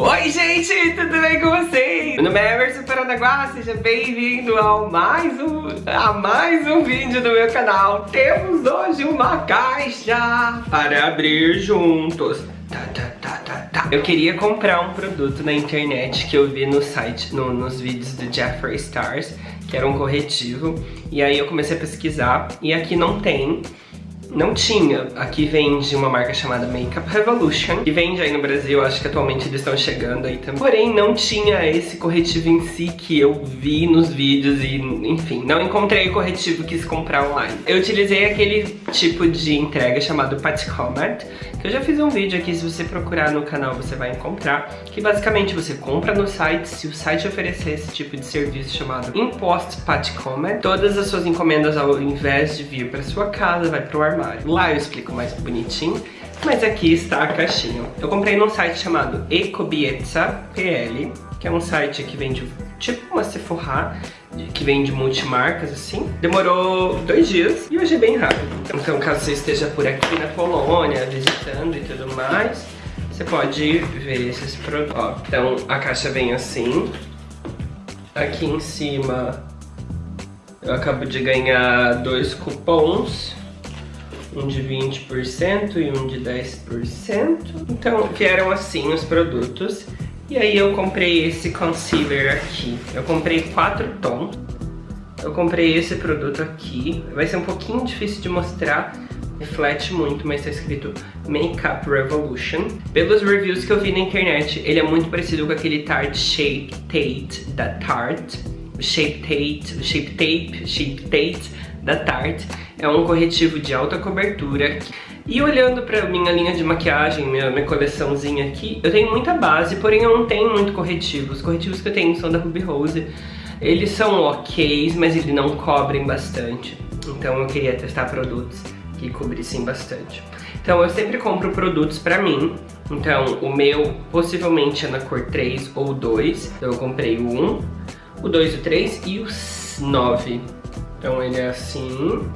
Oi gente, tudo bem com vocês? Meu nome é Emerson Paranaguá, seja bem-vindo ao mais um, a mais um vídeo do meu canal Temos hoje uma caixa para abrir juntos tá, tá, tá, tá, tá. Eu queria comprar um produto na internet que eu vi no site, no, nos vídeos do Jeffree Stars Que era um corretivo E aí eu comecei a pesquisar e aqui não tem não tinha. Aqui vende uma marca chamada Makeup Revolution, que vende aí no Brasil, acho que atualmente eles estão chegando aí também. Porém, não tinha esse corretivo em si que eu vi nos vídeos e, enfim, não encontrei o corretivo que quis comprar online. Eu utilizei aquele tipo de entrega chamado Pat Comet, que eu já fiz um vídeo aqui, se você procurar no canal você vai encontrar, que basicamente você compra no site, se o site oferecer esse tipo de serviço chamado Impost Pat Comet, todas as suas encomendas ao invés de vir para sua casa, vai pro armário. Lá eu explico mais bonitinho, mas aqui está a caixinha. Eu comprei num site chamado Ecobietza PL, que é um site que vende tipo uma Sephora, que vende multimarcas assim. Demorou dois dias e hoje é bem rápido. Então caso você esteja por aqui na Polônia, visitando e tudo mais, você pode ver esses produtos. então a caixa vem assim. Aqui em cima eu acabo de ganhar dois cupons um de 20% e um de 10%. Então vieram assim os produtos. E aí eu comprei esse concealer aqui. Eu comprei quatro tons. Eu comprei esse produto aqui. Vai ser um pouquinho difícil de mostrar. Reflete muito, mas tá escrito Makeup Revolution. Pelos reviews que eu vi na internet, ele é muito parecido com aquele Tarte Shape Tate da Tarte. Shape Tate, Shape Tape, Shape Tate da Tarte. É um corretivo de alta cobertura. E olhando pra minha linha de maquiagem, minha, minha coleçãozinha aqui, eu tenho muita base, porém eu não tenho muito corretivo. Os corretivos que eu tenho são da Ruby Rose. Eles são ok, mas eles não cobrem bastante. Então eu queria testar produtos que cobrissem bastante. Então eu sempre compro produtos pra mim. Então o meu possivelmente é na cor 3 ou 2. Então eu comprei o 1, o 2, o 3 e o 9. Então ele é assim.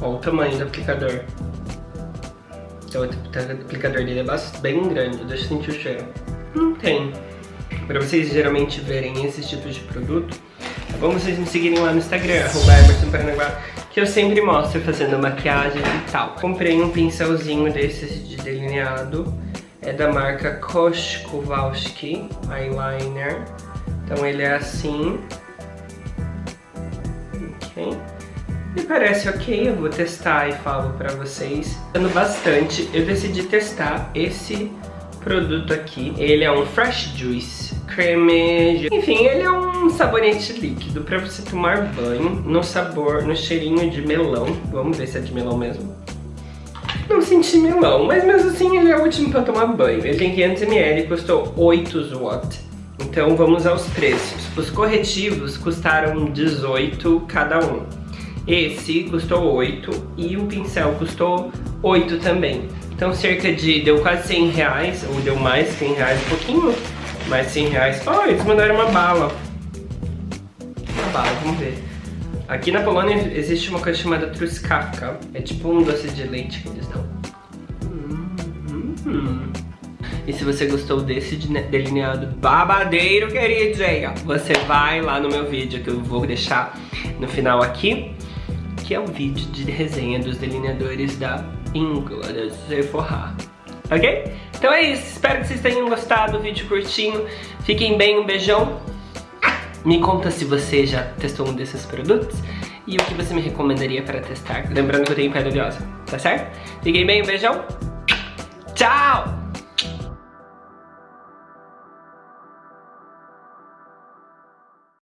Olha o tamanho do aplicador. Então o aplicador dele é bem grande, deixa eu sentir o cheiro. Não tem. Pra vocês geralmente verem esses tipos de produto, é bom vocês me seguirem lá no Instagram, arroba que eu sempre mostro fazendo maquiagem e tal. Comprei um pincelzinho desses de delineado, é da marca Kosh Kowalski Eyeliner. Então ele é assim, ok? Me parece ok, eu vou testar e falo pra vocês. Gostando bastante, eu decidi testar esse produto aqui. Ele é um Fresh Juice Creme... Enfim, ele é um sabonete líquido pra você tomar banho no sabor, no cheirinho de melão. Vamos ver se é de melão mesmo. Não senti melão, mas mesmo assim ele é ótimo pra tomar banho. Ele tem 500ml e custou 8 watt. Então vamos aos preços. Os corretivos custaram 18 cada um. Esse custou 8 e o pincel custou 8 também. Então cerca de, deu quase 100 reais, ou deu mais 100 reais, um pouquinho mais 100 reais. Oh, eles mandaram uma bala. Uma bala, vamos ver. Aqui na Polônia existe uma coisa chamada truskawka. É tipo um doce de leite que eles dão. Hum, hum, hum. E se você gostou desse delineado babadeiro, queridinha, você vai lá no meu vídeo que eu vou deixar no final aqui, que é o vídeo de resenha dos delineadores da Ingla, da Sephora. Ok? Então é isso, espero que vocês tenham gostado do vídeo curtinho. Fiquem bem, um beijão. Me conta se você já testou um desses produtos e o que você me recomendaria para testar. Lembrando que eu tenho pele oleosa, tá certo? Fiquem bem, um beijão. Tchau!